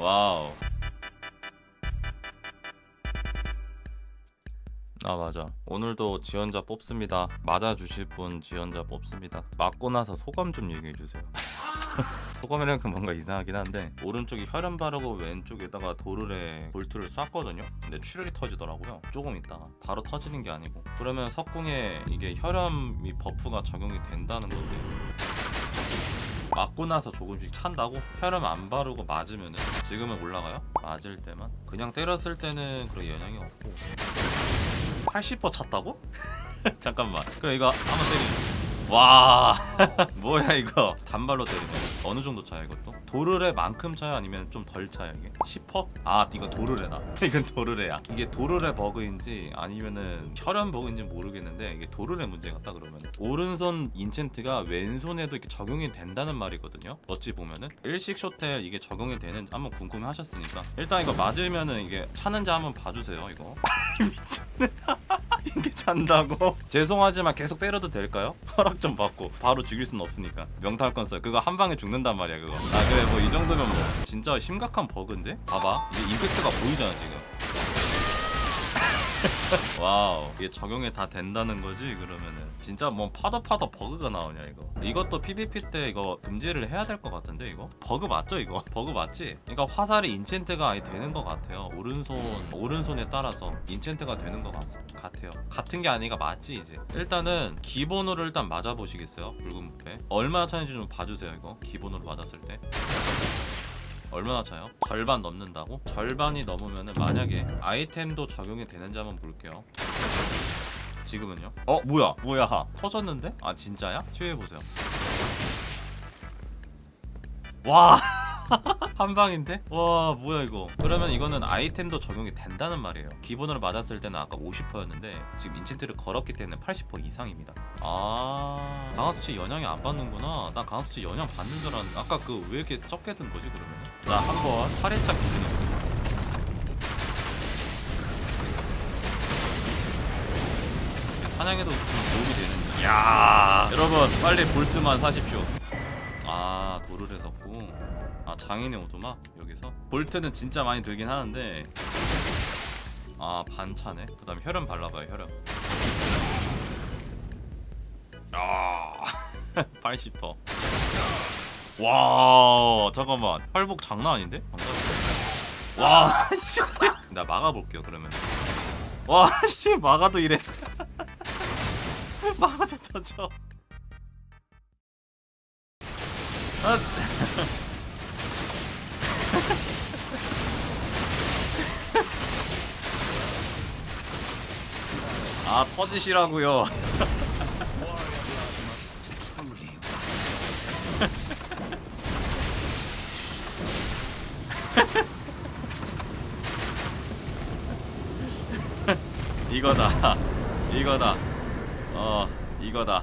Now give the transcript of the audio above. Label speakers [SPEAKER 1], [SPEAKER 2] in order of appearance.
[SPEAKER 1] Wow. 아 맞아. 오늘도 지원자 뽑습니다. 맞아주실 분 지원자 뽑습니다. 맞고 나서 소감 좀 얘기해주세요. 소감이라니까 뭔가 이상하긴 한데 오른쪽에 혈흔 바르고 왼쪽에다가 도르래 볼트를 쐈거든요? 근데 출혈이 터지더라고요. 조금 있다가. 바로 터지는 게 아니고. 그러면 석궁에 이게 혈흔이 buff가 적용이 된다는 건데 맞고 나서 조금씩 찬다고? 혈흔 안 바르고 맞으면은 지금은 올라가요? 맞을 때만? 그냥 때렸을 때는 그런 영향이 없고 80% 찼다고? 잠깐만 그럼 이거 한번 때리자 와 뭐야 이거 단발로 때리네 어느 정도 차야 이것도? 도르래만큼 차야 아니면 좀 덜 차야 이게? 10%? 아 이건 도르래다 이건 도르래야 이게 도르래 버그인지 아니면은 혈연 버그인지 모르겠는데 이게 도르래 문제 같다 그러면 오른손 인챈트가 왼손에도 이렇게 적용이 된다는 말이거든요 어찌 보면은 일식 쇼텔 이게 적용이 되는지 한번 궁금해 하셨으니까 일단 이거 맞으면은 이게 차는지 한번 봐주세요 이거 미쳤네 이게 찬다고? 죄송하지만 계속 때려도 될까요? 허락 좀 받고 바로 죽일 수는 없으니까 명탈 건써요 그거 한 방에 죽는단 말이야 그거 아 그래 뭐 이 정도면 뭐 진짜 심각한 버그인데? 봐봐 이게 임팩트가 보이잖아 지금 wow 이게 적용이 다 된다는 거지 그러면은. 진짜 뭐 파도 파도 버그가 나오냐 이거. 이것도 PVP 때 이거 금지를 해야 될 것 같은데 이거? 버그 맞죠 이거? 버그 맞지? 그러니까 화살이 enchant가 아예 되는 것 같아요. 오른손 오른손에 따라서 인챈트가 되는 것 같, 같아요. 같은 게 아니가 맞지 이제. 일단은 기본으로 일단 맞아 보시겠어요 붉은 부패? 얼마나 차는지 좀 봐주세요 이거. 기본으로 맞았을 때 얼마나 차요? 절반 넘는다고? 절반이 넘으면은 만약에 아이템도 적용이 되는지 한번 볼게요 지금은요? 어 뭐야 뭐야 터졌는데? 아 진짜야? 치유해보세요 와 한 방인데? 와 뭐야 이거. 그러면 이거는 아이템도 적용이 된다는 말이에요. 기본으로 맞았을 때는 아까 50%였는데 지금 인챈트를 걸었기 때문에 80% 이상입니다. 아 강화수치 영향이 안 받는구나. 난 강화수치 영향 받는 줄 알았는데 아까 그 왜 이렇게 적게 든 거지 그러면? 자 한번 8회차 기준이거든요 사냥에도 좀 도움이 되는 야. 여러분 빨리 볼트만 사십시오 아 도르래 섰고. 아 장인의 오토마 여기서? 볼트는 진짜 많이 들긴 하는데. 아 반차네. 그 다음에 혈연 발라봐요 혈연. 아 80%. 와 잠깐만. 활복 장난 아닌데? 와씨. 나 막아볼게요 그러면. 와씨 막아도 이래. 막아도 터져 아. 아 터지시라고요. 이거다. 이거다. 어 이거다